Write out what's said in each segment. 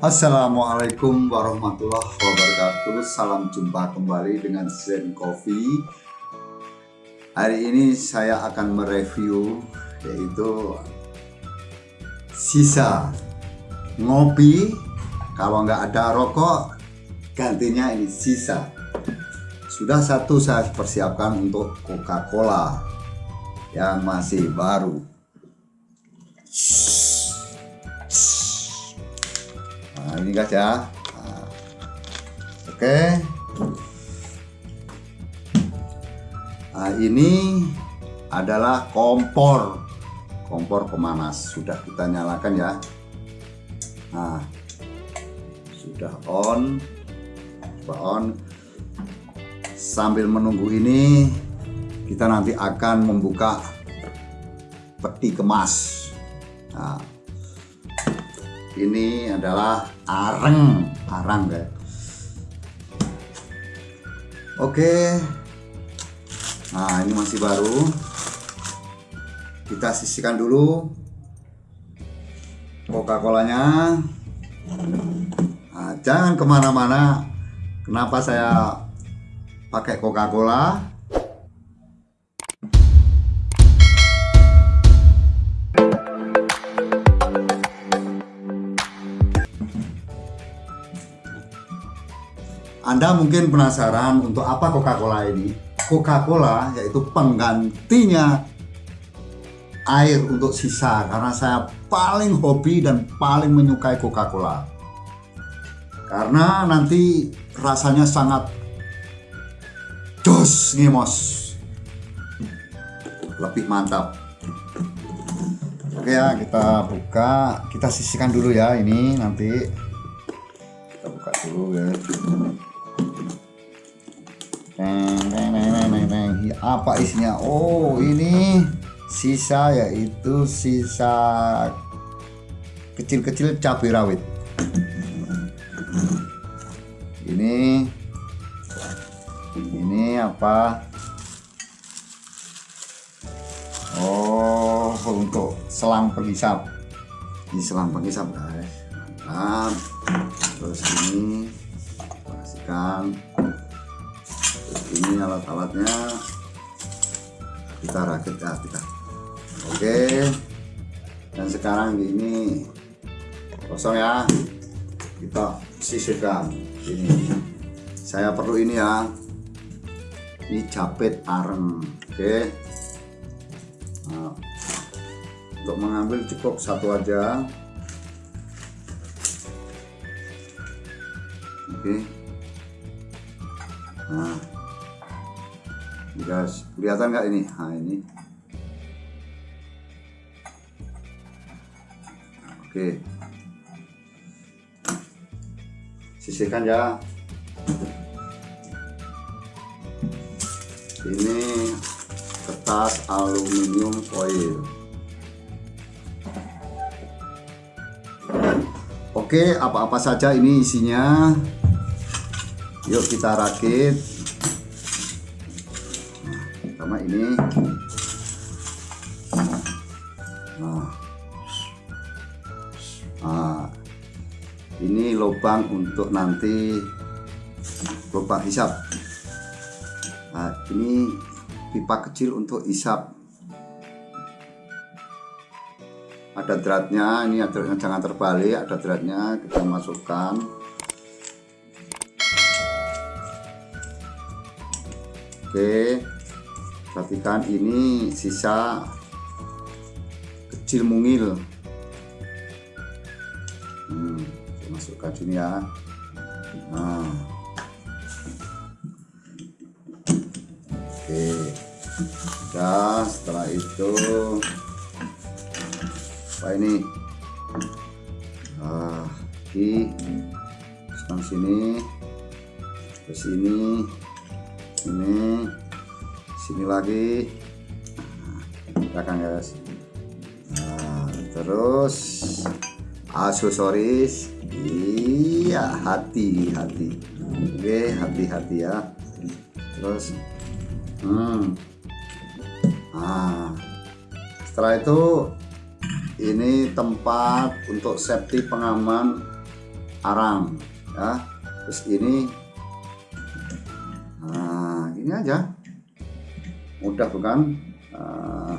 Assalamualaikum warahmatullahi wabarakatuh. Salam jumpa kembali dengan Zen Coffee Hari ini saya akan mereview Yaitu Sisa Ngopi. Kalau nggak ada rokok Gantinya ini sisa. Sudah satu saya persiapkan untuk Coca-Cola Yang masih baru nah ini guys ya. Nah, oke. Nah ini adalah kompor. Kompor pemanas. Sudah kita nyalakan ya. Nah. Sudah on. Coba on. Sambil menunggu ini kita nanti akan membuka peti kemas. Nah ini adalah areng. Arang guys oke. Nah ini masih baru. Kita sisihkan dulu coca colanya nah, jangan ke mana-mana. Kenapa saya pakai coca cola Anda mungkin penasaran untuk apa Coca-Cola ini? Coca-Cola yaitu penggantinya air untuk sisa karena saya paling hobi dan paling menyukai Coca-Cola. Karena nanti rasanya sangat jos ngemos. Lebih mantap. Oke ya, kita buka, kita sisihkan dulu ya ini nanti kita buka dulu ya apa isinya? Oh ini sisa yaitu sisa kecil-kecil cabai rawit. Ini ini apa? Oh untuk selang penghisap. Ini selang penghisap guys. Mantap. Terus ini kasihkan ini alat-alatnya. Kita rakit ya kita. Oke. Dan sekarang ini kosong ya. Kita sisihkan. Ini. Saya perlu ini ya. Ini capit areng. Oke. Nah, untuk mengambil cukup satu aja. Oke. Nah guys kelihatan nggak ini? Nah ini. Oke. Sisihkan ya. Ini kertas aluminium foil. Oke apa-apa saja ini isinya. Yuk kita rakit ini. Nah. nah ini lubang untuk nanti lubang hisap. Nah ini pipa kecil untuk hisap. Ada dratnya ini ada jangan terbalik ada dratnya kita masukkan. Oke perhatikan ini sisa kecil mungil. Hmm, masukkan sini ya. Nah. Oke. Dan setelah itu apa ini? Nah di sini ke sini ini sini lagi. Belakang guys. Nah, terus aksesoris. Iya hati hati. Oke hati-hati ya. Terus hmm. Nah setelah itu ini tempat untuk safety pengaman arang ya. Terus ini nah ini aja mudah bukan nah,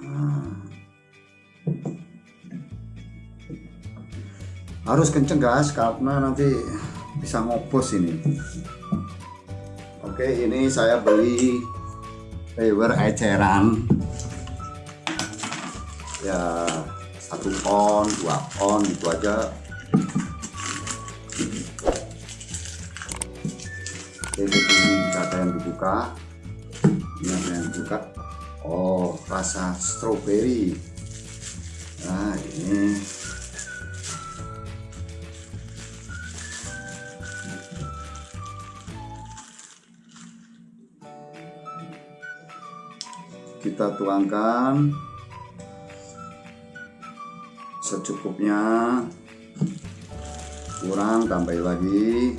nah. harus kenceng guys karena nanti bisa ngopos ini oke ini saya beli fiber eceran ya satu on dua on gitu aja ini ada yang dibuka yang dibuka oh rasa strawberry. Nah ini. Kita tuangkan. Secukupnya. Kurang tambah lagi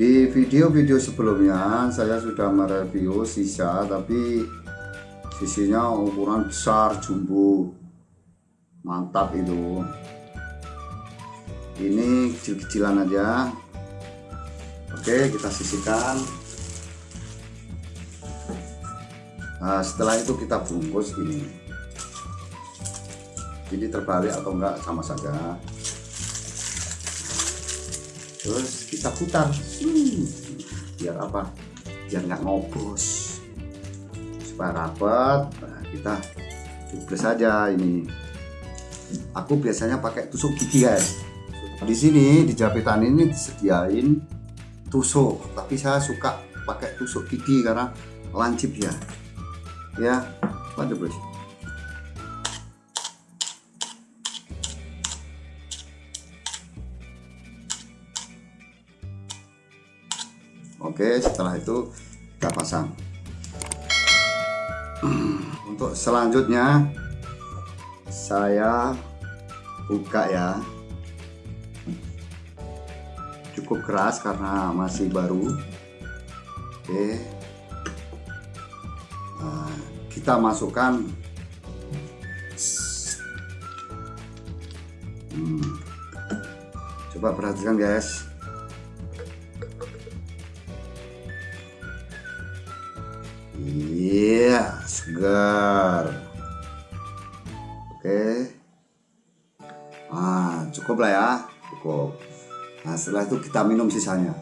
di video-video sebelumnya saya sudah mereview sisa tapi sisinya ukuran besar jumbo. Mantap itu. Ini kecil-kecilan aja. Oke kita sisihkan. Nah setelah itu kita bungkus ini. Ini terbalik atau enggak sama saja Terus kita putar. Hmm, Biar apa? Biar nggak ngobos. Supaya rapat nah, Kita cubles saja ini. Aku biasanya pakai tusuk gigi guys. Di sini di japitan ini disediain tusuk. Tapi saya suka pakai tusuk gigi karena lancip ya. Ya lanjut bos oke setelah itu kita pasang. Untuk selanjutnya saya buka ya. Cukup keras karena masih baru. Oke. Nah, kita masukkan. Hmm. coba perhatikan guys iya segar oke ah cukup lah ya cukup Nah setelah itu kita minum sisanya.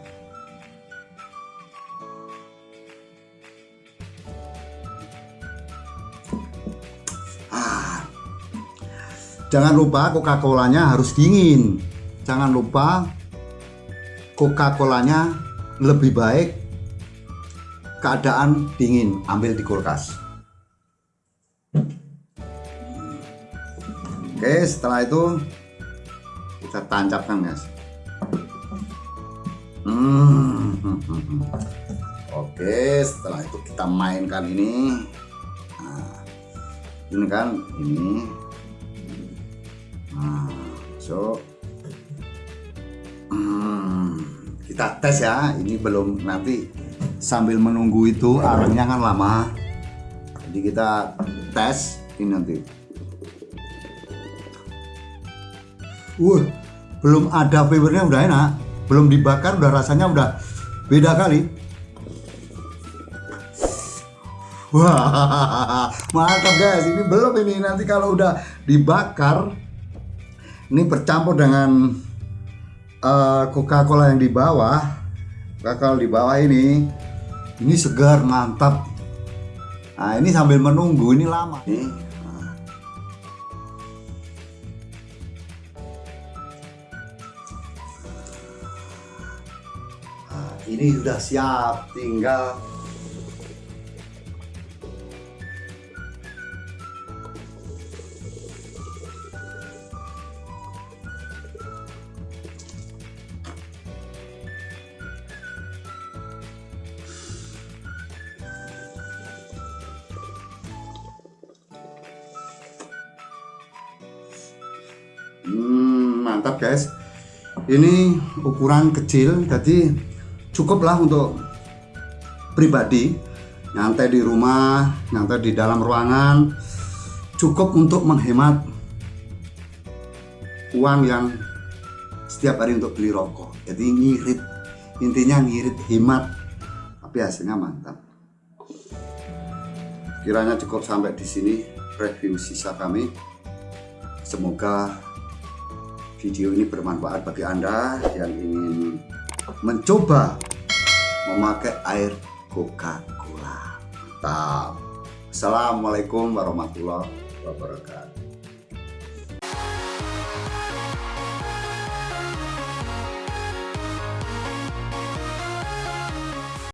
Ah, jangan lupa Coca-Colanya harus dingin. Jangan lupa Coca-Colanya lebih baik keadaan dingin. Ambil di kulkas. Oke, setelah itu kita tancapkan guys. Hmm. Oke, setelah itu kita mainkan ini. Nah, ini kan ini. Nah, so hmm, kita tes ya. Ini belum nanti sambil menunggu itu arangnya kan lama. Jadi kita tes ini nanti. Wah, belum ada fibernya udah enak. Belum dibakar udah rasanya udah beda kali. Wah mantap guys. Ini belum ini. Nanti kalau udah dibakar ini bercampur dengan uh, Coca-Cola yang di bawah Coca-Cola di bawah ini ini segar mantap. Nah ini sambil menunggu ini lama. Nih. Ini sudah siap tinggal Hmm, mantap guys ini ukuran kecil jadi cukuplah untuk pribadi nyantai di rumah, nyantai di dalam ruangan, cukup untuk menghemat uang yang setiap hari untuk beli rokok. Jadi ngirit, intinya ngirit hemat, tapi hasilnya mantap. Kiranya cukup sampai di sini review sisa kami. Semoga video ini bermanfaat bagi Anda yang ingin mencoba memakai air Coca-Cola. Mantap. Assalamualaikum warahmatullahi wabarakatuh.